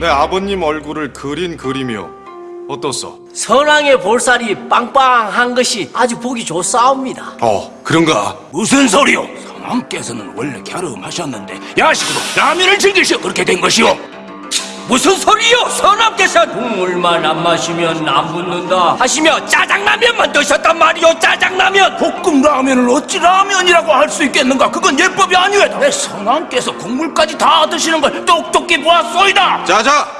내 아버님 얼굴을 그린 그림이요. 어떻소? 선왕의 볼살이 빵빵한 것이 아주 보기 좋사옵니다. 어, 그런가? 무슨 소리요? 선왕께서는 원래 갸름하셨는데 야식으로 라면을 즐기셔 그렇게 된 것이오. 무슨 소리요? 선왕께서 국물만 안 마시면 안 붙는다 하시며 짜장라면만 드셨단 말이오 짜장라면 볶음 라면을 어찌 라면이라고 할 수 있겠는가? 그건 예법이 아니오다. 왜 선왕께서 국물까지 다 드시는 걸 똑똑히 보았소이다. 자자!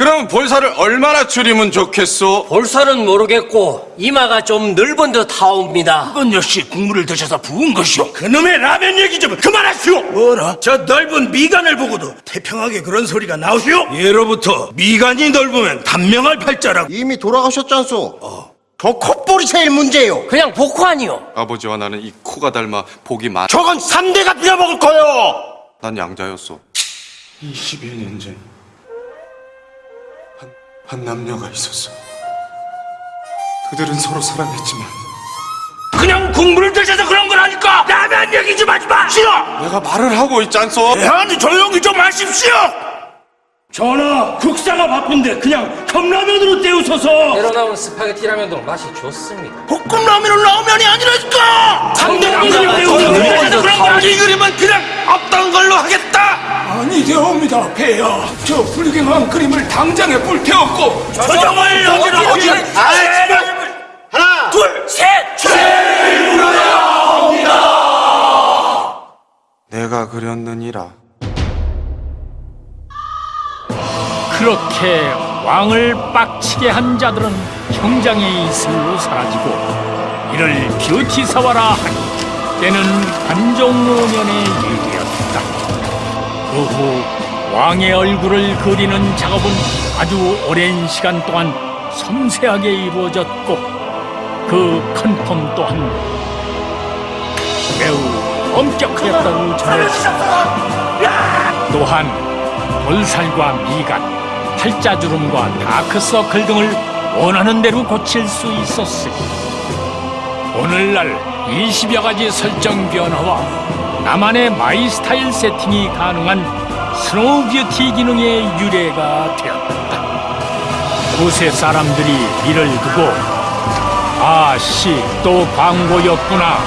그럼 볼살을 얼마나 줄이면 좋겠소? 볼살은 모르겠고 이마가 좀 넓은 듯 하옵니다 그건 역시 국물을 드셔서 부은 것이오. 그놈의 라면 얘기 좀 그만하시오. 뭐라? 저 넓은 미간을 보고도 태평하게 그런 소리가 나오시오? 예로부터 미간이 넓으면 단명할 팔자라고. 이미 돌아가셨잖소. 저 콧볼이 제일 문제요. 그냥 복환이요 아버지와 나는 이 코가 닮아 복이 많. 저건 삼대가 빌어먹을 거요. 난 양자였소. 21년 전. 한, 한 남녀가 있었어. 그들은 서로 사랑했지만 그냥 국물을 드셔서 그런 거라니까. 라면 얘기 좀 하지 마. 싫어. 내가 말을 하고 있잖소. 아니 조용히 좀 하십시오. 전하, 국사가 바쁜데 그냥 컵라면으로 때우셔서 새로 나온 스파게티 라면도 맛이 좋습니다 볶음 라면은 라면이 아니라니까. 삼대 아니되옵니다, 폐하. 저 불경한 그림을 당장에 불태웠고 조정을 여기로 어디? 하나, 둘, 셋. 내가 그렸느니라. 그렇게 왕을 빡치게 한 자들은 형장의 이슬로 사라지고 이를 뷰티 사와라 하니 때는 관종 5년의 일이었다. 그 후 왕의 얼굴을 그리는 작업은 아주 오랜 시간 동안 섬세하게 이루어졌고 그 컨펌 또한 매우 엄격하였다고 전해졌다. 또한 볼살과 미간, 팔자주름과 다크서클 등을 원하는 대로 고칠 수 있었으니 오늘날 20여 가지 설정 변화와 나만의 my 스타일 세팅이 가능한 스노우 뷰티 기능의 유래가 되었다. 곳의 사람들이 이를 두고 아씨 또 광고였구나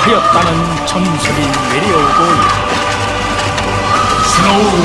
하였다는 전설이 내려오고 있다. 스노우